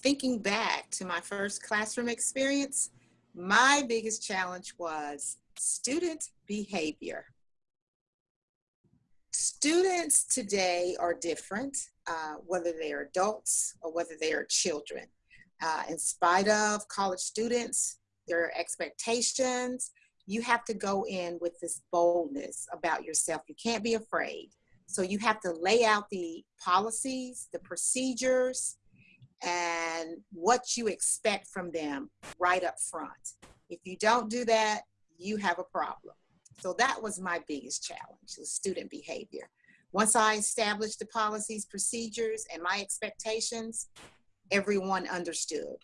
thinking back to my first classroom experience, my biggest challenge was student behavior. Students today are different, uh, whether they are adults or whether they are children. Uh, in spite of college students, their expectations, you have to go in with this boldness about yourself. You can't be afraid. So you have to lay out the policies, the procedures, and what you expect from them right up front. If you don't do that, you have a problem. So that was my biggest challenge, was student behavior. Once I established the policies, procedures, and my expectations, everyone understood.